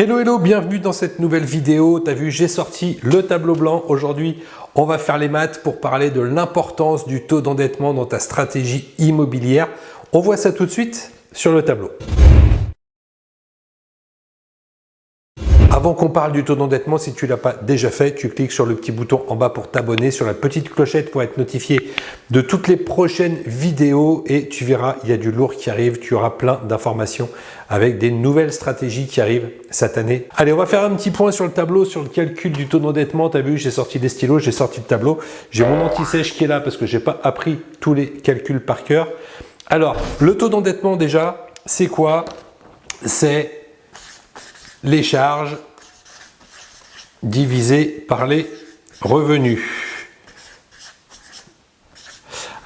Hello hello, bienvenue dans cette nouvelle vidéo. Tu as vu, j'ai sorti le tableau blanc. Aujourd'hui, on va faire les maths pour parler de l'importance du taux d'endettement dans ta stratégie immobilière. On voit ça tout de suite sur le tableau. Avant qu'on parle du taux d'endettement, si tu ne l'as pas déjà fait, tu cliques sur le petit bouton en bas pour t'abonner, sur la petite clochette pour être notifié de toutes les prochaines vidéos et tu verras, il y a du lourd qui arrive, tu auras plein d'informations avec des nouvelles stratégies qui arrivent cette année. Allez, on va faire un petit point sur le tableau, sur le calcul du taux d'endettement. Tu as vu, j'ai sorti des stylos, j'ai sorti le tableau. J'ai mon anti-sèche qui est là parce que je n'ai pas appris tous les calculs par cœur. Alors, le taux d'endettement déjà, c'est quoi? C'est les charges divisées par les revenus.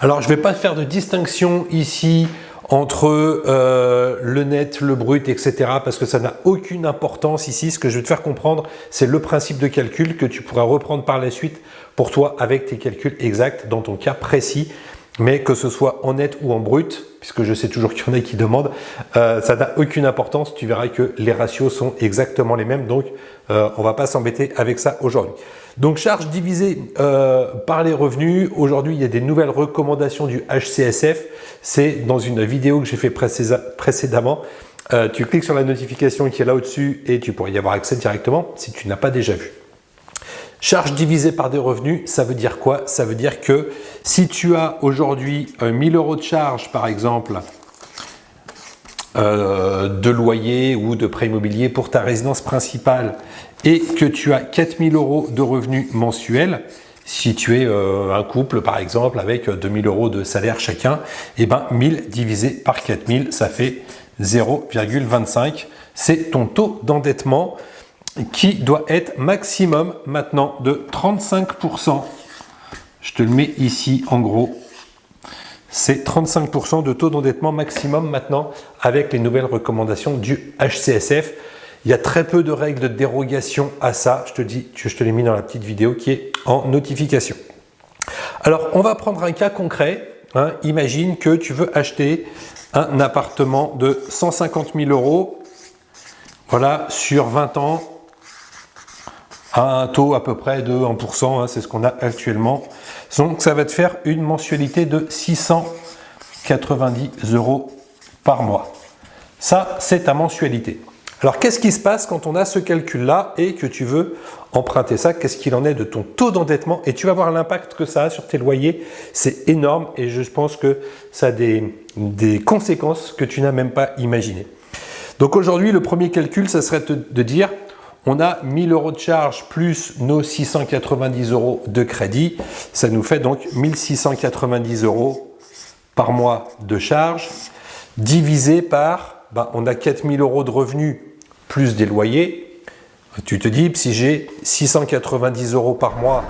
Alors, je ne vais pas faire de distinction ici entre euh, le net, le brut, etc. parce que ça n'a aucune importance ici. Ce que je vais te faire comprendre, c'est le principe de calcul que tu pourras reprendre par la suite pour toi avec tes calculs exacts dans ton cas précis mais que ce soit en net ou en brut, puisque je sais toujours qu'il y en a qui demandent, euh, ça n'a aucune importance. Tu verras que les ratios sont exactement les mêmes, donc euh, on ne va pas s'embêter avec ça aujourd'hui. Donc charge divisée euh, par les revenus. Aujourd'hui, il y a des nouvelles recommandations du HCSF. C'est dans une vidéo que j'ai fait précédemment. tu cliques sur la notification qui est là au-dessus et tu pourrais y avoir accès directement si tu n'as pas déjà vu. Charge divisée par des revenus, ça veut dire quoi? Ça veut dire que si tu as aujourd'hui 1000 euros de charge, par exemple, euh, de loyer ou de prêt immobilier pour ta résidence principale et que tu as 4000 euros de revenus mensuels, si tu es euh, un couple par exemple avec 2000 euros de salaire chacun, et eh ben 1000 divisé par 4000, ça fait 0,25. C'est ton taux d'endettement qui doit être maximum maintenant de 35%. Je te le mets ici en gros. C'est 35% de taux d'endettement maximum maintenant avec les nouvelles recommandations du HCSF. Il y a très peu de règles de dérogation à ça. Je te dis, je te l'ai mis dans la petite vidéo qui est en notification. Alors, on va prendre un cas concret. Hein. Imagine que tu veux acheter un appartement de 150 000 euros voilà, sur 20 ans à un taux à peu près de 1%, hein, c'est ce qu'on a actuellement. Donc ça va te faire une mensualité de 690 euros par mois. Ça, c'est ta mensualité. Alors, qu'est-ce qui se passe quand on a ce calcul-là et que tu veux emprunter ça? Qu'est-ce qu'il en est de ton taux d'endettement? Et tu vas voir l'impact que ça a sur tes loyers. C'est énorme et je pense que ça a des, des conséquences que tu n'as même pas imaginées. Donc aujourd'hui, le premier calcul, ça serait de dire on a 1000 euros de charge plus nos 690 euros de crédit. Ça nous fait donc 1690 euros par mois de charge divisé par, ben, on a 4000 euros de revenus plus des loyers. Tu te dis, si j'ai 690 euros par mois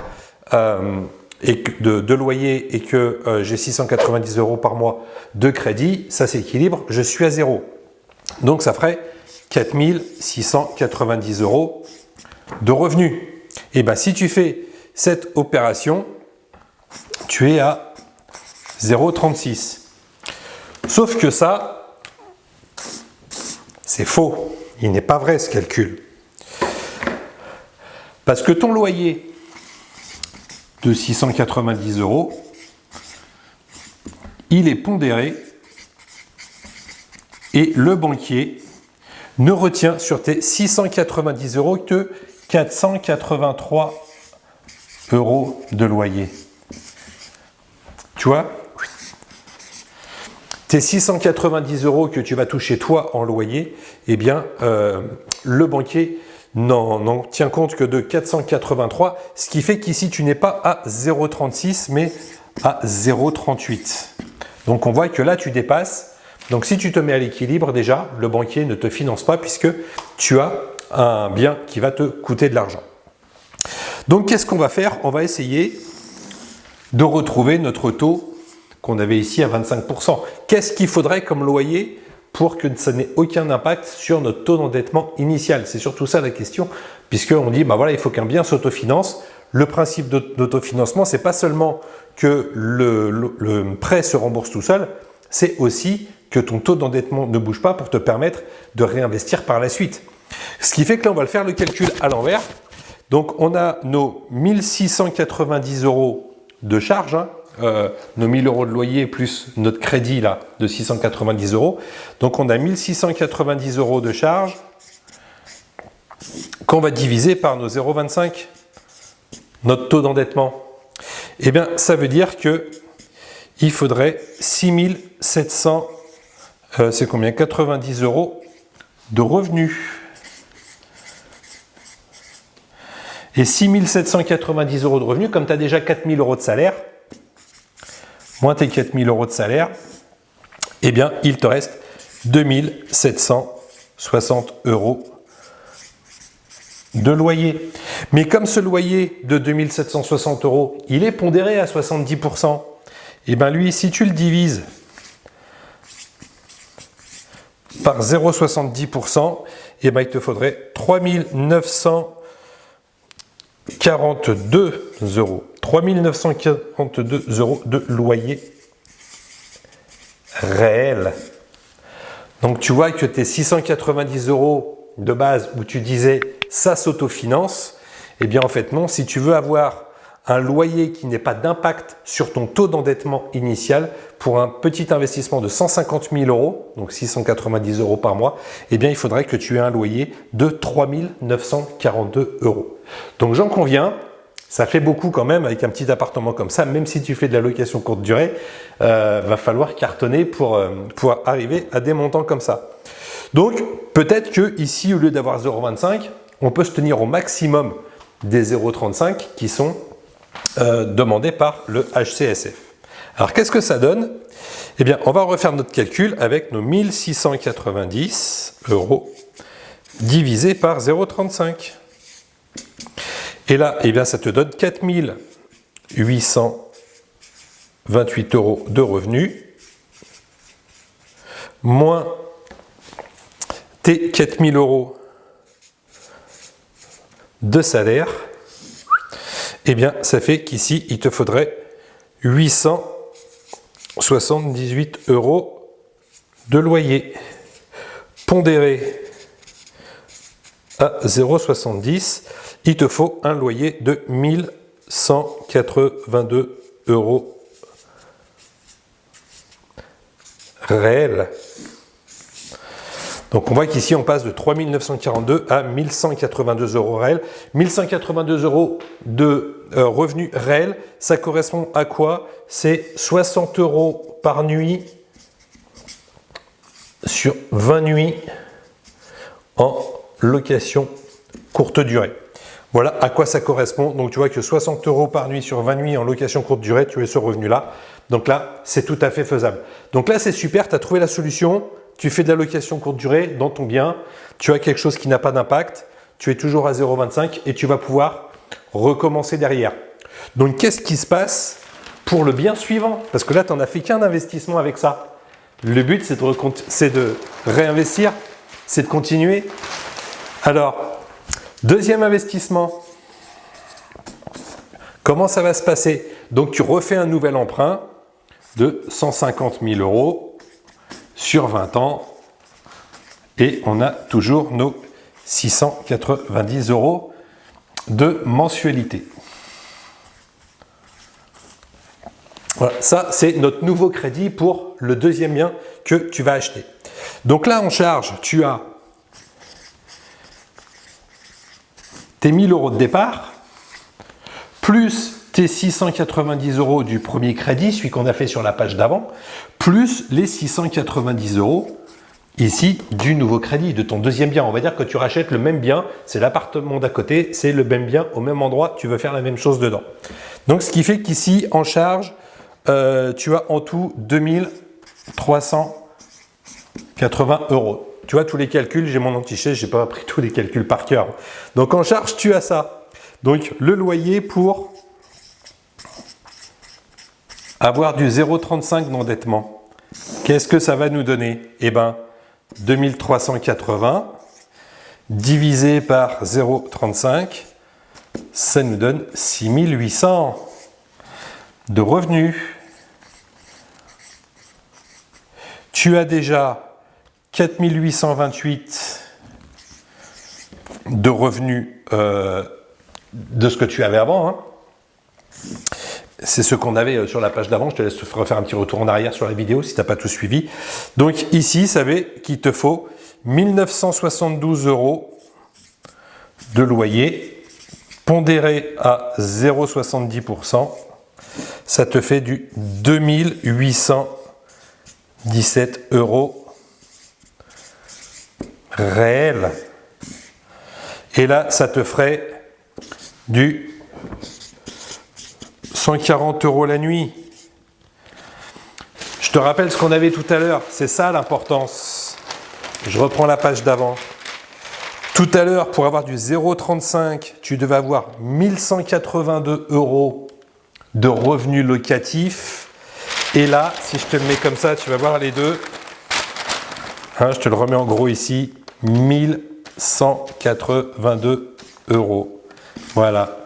euh, de, loyer et que euh, j'ai 690 euros par mois de crédit, ça s'équilibre, je suis à zéro. Donc ça ferait 4690 euros de revenus. Et eh bien si tu fais cette opération, tu es à 0,36. Sauf que ça, c'est faux. Il n'est pas vrai ce calcul. Parce que ton loyer de 690 euros, il est pondéré et le banquier ne retient sur tes 690 euros que 483 euros de loyer. Tu vois? Tes 690 euros que tu vas toucher toi en loyer, eh bien, euh, le banquier n'en tient compte que de 483, ce qui fait qu'ici, tu n'es pas à 0,36, mais à 0,38. Donc, on voit que là, tu dépasses donc si tu te mets à l'équilibre déjà, le banquier ne te finance pas puisque tu as un bien qui va te coûter de l'argent. Donc qu'est-ce qu'on va faire? On va essayer de retrouver notre taux qu'on avait ici à 25%. Qu'est-ce qu'il faudrait comme loyer pour que ça n'ait aucun impact sur notre taux d'endettement initial? C'est surtout ça la question, puisqu'on dit, bah voilà, il faut qu'un bien s'autofinance. Le principe d'autofinancement, c'est pas seulement que le, le prêt se rembourse tout seul, c'est aussi que ton taux d'endettement ne bouge pas pour te permettre de réinvestir par la suite. Ce qui fait que là, on va le faire le calcul à l'envers. Donc, on a nos 1690 euros de charge, hein, euh, nos 1000 euros de loyer plus notre crédit là de 690 euros. Donc, on a 1690 euros de charge qu'on va diviser par nos 0,25, notre taux d'endettement. Eh bien, ça veut dire que il faudrait 6700, euh, c'est combien? 90 euros de revenus. Et 6790 euros de revenus, comme tu as déjà 4000 euros de salaire, moins tes 4000 euros de salaire, eh bien, il te reste 2760 euros de loyer. Mais comme ce loyer de 2760 euros, il est pondéré à 70%, et bien lui, si tu le divises par 0,70%, et ben il te faudrait 3942 euros. 3942 euros de loyer réel. Donc tu vois que tes 690 euros de base où tu disais ça s'autofinance, eh bien en fait non, si tu veux avoir un loyer qui n'ait pas d'impact sur ton taux d'endettement initial pour un petit investissement de 150 000 euros, donc 690 euros par mois, eh bien il faudrait que tu aies un loyer de 3 942 euros. Donc j'en conviens, ça fait beaucoup quand même avec un petit appartement comme ça, même si tu fais de la location courte durée, euh, va falloir cartonner pour, euh, pour arriver à des montants comme ça. Donc peut-être que ici, au lieu d'avoir 0,25, on peut se tenir au maximum des 0,35 qui sont euh, demandé par le HCSF. Alors qu'est-ce que ça donne? Eh bien, on va refaire notre calcul avec nos 1690 euros divisé par 0,35. Et là, eh bien, ça te donne 4828 euros de revenus moins tes 4000 euros de salaire eh bien, ça fait qu'ici, il te faudrait 878 euros de loyer pondéré à 0,70. Il te faut un loyer de 1182 euros réel. Donc on voit qu'ici on passe de 3942 à 1182 euros réels. 1182 euros de euh, revenus réels, ça correspond à quoi? C'est 60 euros par nuit sur 20 nuits en location courte durée. Voilà à quoi ça correspond. Donc tu vois que 60 euros par nuit sur 20 nuits en location courte durée, tu as ce revenu-là. Donc là, c'est tout à fait faisable. Donc là, c'est super, tu as trouvé la solution tu fais de la location courte durée dans ton bien, tu as quelque chose qui n'a pas d'impact, tu es toujours à 0,25 et tu vas pouvoir recommencer derrière. Donc, qu'est-ce qui se passe pour le bien suivant? Parce que là, tu n'en as fait qu'un investissement avec ça. Le but, c'est de, de, réinvestir, c'est de continuer. Alors, deuxième investissement, comment ça va se passer? Donc, tu refais un nouvel emprunt de 150 000 euros sur 20 ans et on a toujours nos 690 euros de mensualité. Voilà, ça c'est notre nouveau crédit pour le deuxième bien que tu vas acheter. Donc là en charge, tu as tes 1000 euros de départ, plus tes 690 euros du premier crédit, celui qu'on a fait sur la page d'avant, plus les 690 euros ici du nouveau crédit, de ton deuxième bien. On va dire que tu rachètes le même bien, c'est l'appartement d'à côté, c'est le même bien au même endroit, tu veux faire la même chose dedans. Donc ce qui fait qu'ici en charge, euh, tu as en tout 2380 euros. Tu vois tous les calculs, j'ai mon anti-chèque, j'ai pas appris tous les calculs par cœur. Donc en charge, tu as ça. Donc le loyer pour avoir du 0,35 d'endettement, qu'est-ce que ça va nous donner? Eh bien, 2380 divisé par 0,35, ça nous donne 6800 de revenus. Tu as déjà 4828 de revenus euh, de ce que tu avais avant. Hein. C'est ce qu'on avait euh, sur la page d'avant. Je te laisse refaire un petit retour en arrière sur la vidéo si tu n'as pas tout suivi. Donc ici, savez qu'il te faut 1972 euros de loyer pondéré à 0,70%. Ça te fait du 2817 euros réel. Et là, ça te ferait du 140 euros la nuit. Je te rappelle ce qu'on avait tout à l'heure, c'est ça l'importance. Je reprends la page d'avant. Tout à l'heure, pour avoir du 0,35, tu devais avoir 1182 euros de revenus locatifs. Et là, si je te le mets comme ça, tu vas voir les deux. Hein, je te le remets en gros ici. 1182 euros. Voilà.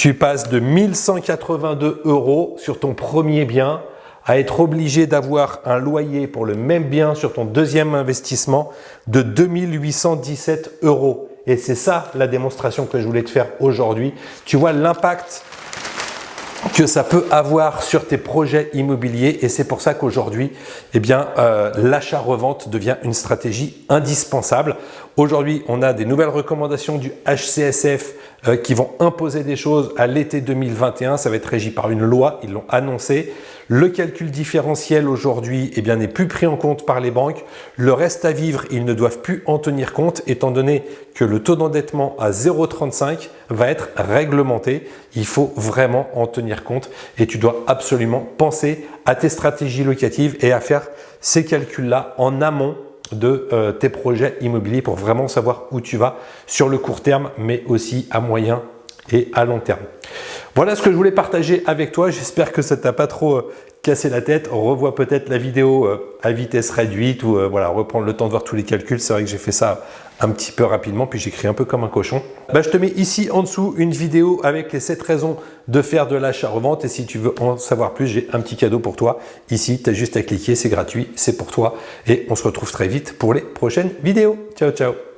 Tu passes de 1182 euros sur ton premier bien à être obligé d'avoir un loyer pour le même bien sur ton deuxième investissement de 2817 euros. Et c'est ça la démonstration que je voulais te faire aujourd'hui. Tu vois l'impact que ça peut avoir sur tes projets immobiliers et c'est pour ça qu'aujourd'hui, eh euh, l'achat-revente devient une stratégie indispensable. Aujourd'hui, on a des nouvelles recommandations du HCSF euh, qui vont imposer des choses à l'été 2021. Ça va être régi par une loi, ils l'ont annoncé. Le calcul différentiel aujourd'hui eh n'est plus pris en compte par les banques. Le reste à vivre, ils ne doivent plus en tenir compte étant donné que le taux d'endettement à 0,35 va être réglementé. Il faut vraiment en tenir compte et tu dois absolument penser à tes stratégies locatives et à faire ces calculs-là en amont de euh, tes projets immobiliers pour vraiment savoir où tu vas sur le court terme, mais aussi à moyen et à long terme. Voilà ce que je voulais partager avec toi. J'espère que ça t'a pas trop euh, cassé la tête. revois peut-être la vidéo euh, à vitesse réduite ou voilà, reprendre le temps de voir tous les calculs. C'est vrai que j'ai fait ça un petit peu rapidement, puis j'écris un peu comme un cochon. Bah, je te mets ici en dessous une vidéo avec les 7 raisons de faire de l'achat-revente. Et si tu veux en savoir plus, j'ai un petit cadeau pour toi. Ici, tu as juste à cliquer, c'est gratuit, c'est pour toi. Et on se retrouve très vite pour les prochaines vidéos. Ciao, ciao